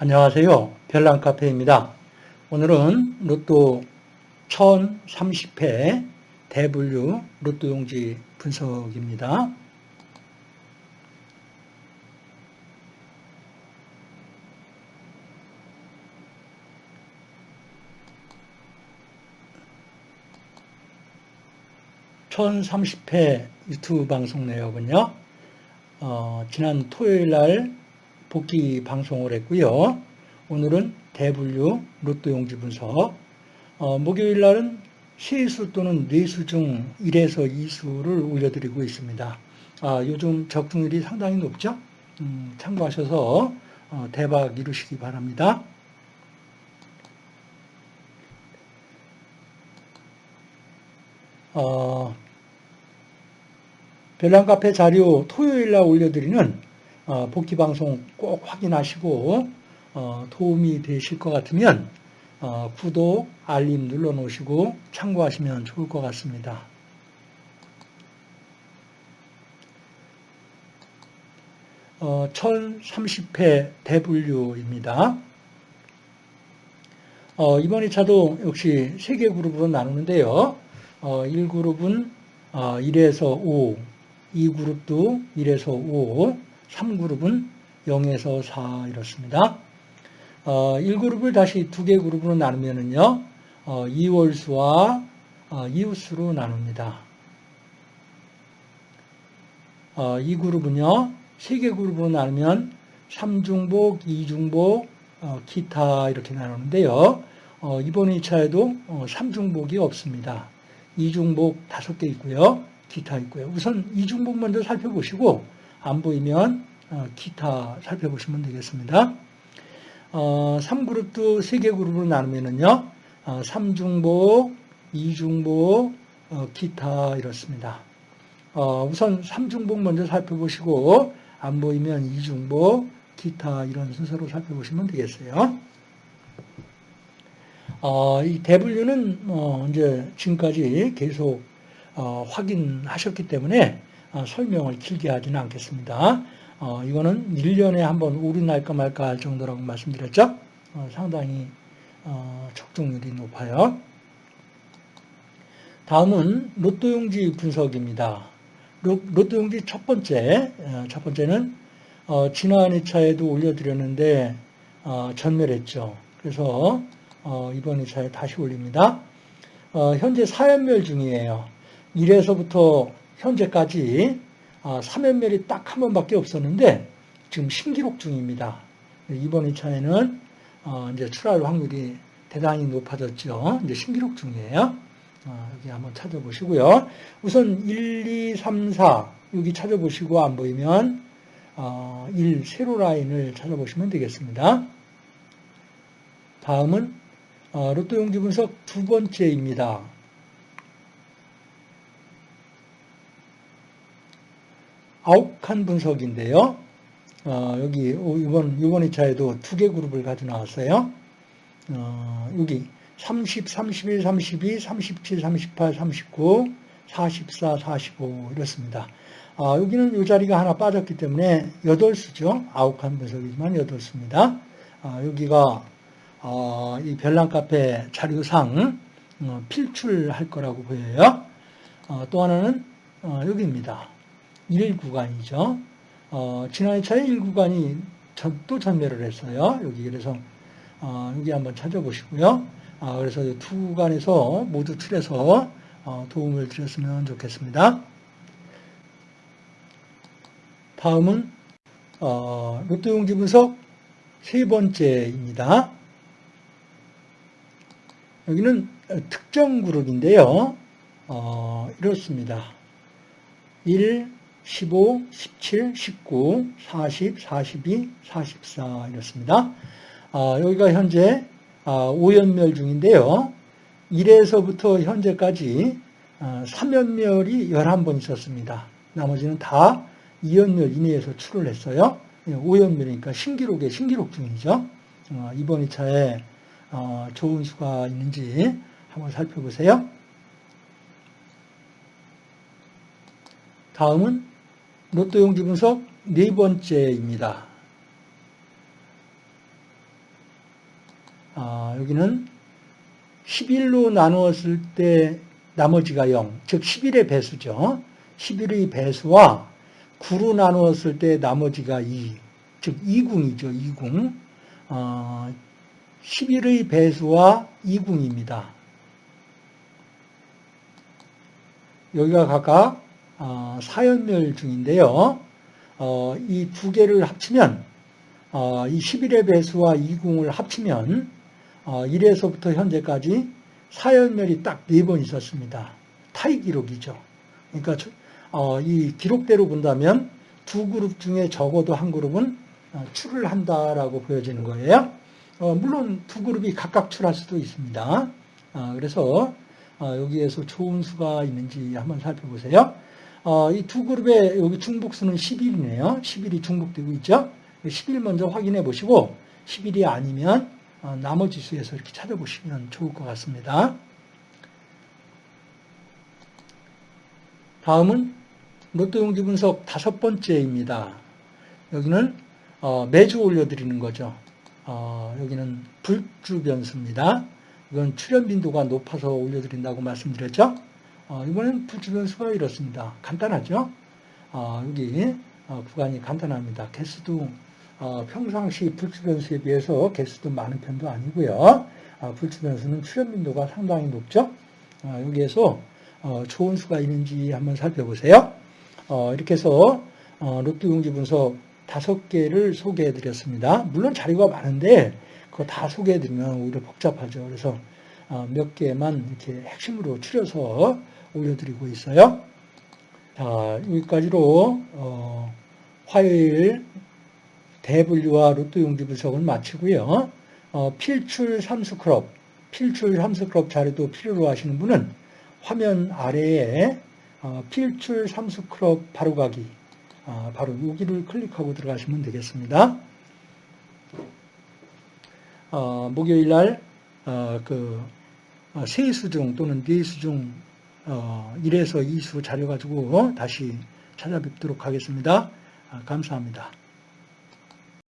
안녕하세요. 별난카페입니다. 오늘은 로또 1030회 대분류 로또 용지 분석입니다. (1030회) 유튜브 방송 내역은요 어, 지난 토요일 날 복귀 방송을 했고요. 오늘은 대분류 로또 용지 분석. 어, 목요일 날은 세수 또는 뇌수 중 1에서 2수를 올려드리고 있습니다. 아, 요즘 적중률이 상당히 높죠? 음, 참고하셔서 어, 대박 이루시기 바랍니다. 어, 별난 카페 자료 토요일 날 올려드리는 어, 복귀 방송 꼭 확인하시고 어, 도움이 되실 것 같으면 어, 구독, 알림 눌러 놓으시고 참고하시면 좋을 것 같습니다. 어, 1030회 대분류입니다. 어, 이번 2차도 역시 3개 그룹으로 나누는데요. 어, 1그룹은 어, 1에서 5, 2그룹도 1에서 5, 3그룹은 0에서 4 이렇습니다. 어, 1그룹을 다시 두 개 그룹으로 나누면은요, 어, 2월수와 어, 이웃수로 나눕니다. 어, 이 그룹은요, 세 개 그룹으로 나누면 3중복, 2중복, 어, 기타 이렇게 나누는데요. 어, 이번 2차에도 어, 3중복이 없습니다. 2중복 5개 있고요. 기타 있고요. 우선 2중복 먼저 살펴보시고 안 보이면 어, 기타 살펴보시면 되겠습니다. 어, 3그룹도 3개 그룹으로 나누면은요, 어, 3중복, 2중복, 어, 기타 이렇습니다. 어, 우선 3중복 먼저 살펴보시고, 안 보이면 2중복, 기타 이런 순서로 살펴보시면 되겠어요. 어, 이 대분류는 어, 이제 지금까지 계속 어, 확인하셨기 때문에 어, 설명을 길게 하지는 않겠습니다. 어, 이거는 1년에 한 번 오류 날까 말까 할 정도라고 말씀드렸죠. 어, 상당히 어, 적중률이 높아요. 다음은 로또용지 분석입니다. 로, 또용지 첫 번째, 어, 첫 번째는 어, 지난 2차에도 올려드렸는데 어, 전멸했죠. 그래서 이번 2차에 다시 올립니다. 현재 4연멸 중이에요. 1에서부터 현재까지 3연멸이 아, 딱한 번밖에 없었는데 지금 신기록 중입니다. 이번 2차에는 어, 이제 출할 확률이 대단히 높아졌죠. 이제 신기록 중이에요. 어, 여기 한번 찾아보시고요. 우선 1, 2, 3, 4 여기 찾아보시고 안 보이면 1 어, 세로 라인을 찾아보시면 되겠습니다. 다음은 로또 용지 분석 두 번째입니다. 칸 분석인데요. 어, 여기 이번 이번 2차에도 두 개 그룹을 가져 나왔어요. 어, 여기 30, 31, 32, 37, 38, 39, 44, 45 이렇습니다. 아, 여기는 이 자리가 하나 빠졌기 때문에 8수죠. 아홉 칸 분석이지만 8수입니다. 아, 여기가 어, 이 별난 카페 자료상 어, 필출할 거라고 보여요. 어, 또 하나는 어, 여기입니다. 1구간이죠. 어, 지난 2차에 1구간이 전, 또 전멸을 했어요. 여기 그래서 어, 여기 한번 찾아보시고요. 아, 그래서 두 구간에서 모두 틀에서 어, 도움을 드렸으면 좋겠습니다. 다음은 어, 로또 용지 분석 세 번째입니다. 여기는 특정 그룹인데요. 어, 이렇습니다. 1, 15, 17, 19, 40, 42, 44 이렇습니다. 아, 여기가 현재 아, 5연멸 중인데요. 1에서부터 현재까지 아, 3연멸이 11번 있었습니다. 나머지는 다 2연멸 이내에서 출을 했어요. 5연멸이니까 신기록에 신기록 중이죠. 어, 이번 2차에 어, 좋은 수가 있는지 한번 살펴보세요. 다음은 로또 용지 분석 네 번째입니다. 아, 여기는 11로 나누었을 때 나머지가 0, 즉 11의 배수죠. 11의 배수와 9로 나누었을 때 나머지가 2, 즉 2궁이죠. 2궁. 어, 11의 배수와 2궁입니다. 여기가 각각 어, 사연멸 중인데요. 어, 이 두 개를 합치면 어, 이 11의 배수와 2궁을 합치면 1에서부터 현재까지 사연멸이 딱 네 번 있었습니다. 타이 기록이죠. 그러니까 이 기록대로 본다면 두 그룹 중에 적어도 한 그룹은 출을 한다라고 보여지는 거예요. 물론 두 그룹이 각각 출할 수도 있습니다. 그래서 여기에서 좋은 수가 있는지 한번 살펴보세요. 어, 이 두 그룹의 여기 중복수는 11이네요. 11이 중복되고 있죠. 11 먼저 확인해 보시고 11이 아니면 어, 나머지 수에서 이렇게 찾아보시면 좋을 것 같습니다. 다음은 로또 용지 분석 다섯 번째입니다. 여기는 어, 매주 올려드리는 거죠. 여기는 불주 변수입니다. 이건 출현 빈도가 높아서 올려드린다고 말씀드렸죠. 어, 이번엔 불주변 수가 이렇습니다. 간단하죠? 어, 여기 어, 구간이 간단합니다. 개수도 어, 평상시 불주변수에 비해서 개수도 많은 편도 아니고요. 어, 불주변수는 출현 빈도가 상당히 높죠? 어, 여기에서 좋은 수가 있는지 한번 살펴보세요. 이렇게 해서 로또 용지 분석 다섯 개를 소개해 드렸습니다. 물론 자료가 많은데 그거 다 소개해 드리면 오히려 복잡하죠. 그래서 몇 개만 이렇게 핵심으로 추려서 올려드리고 있어요. 자, 여기까지로 어, 화요일 대분류와 로또 용지 분석을 마치고요. 어, 필출 삼수 크롭, 필출 삼수 크롭 자료도 필요로 하시는 분은 화면 아래에 어, 필출 삼수 크롭 바로가기 어, 바로 여기를 클릭하고 들어가시면 되겠습니다. 어, 목요일 날 어, 그 어, 세수중 또는 뇌수중 어, 1에서 2수 자료 가지고 다시 찾아뵙도록 하겠습니다. 아, 감사합니다.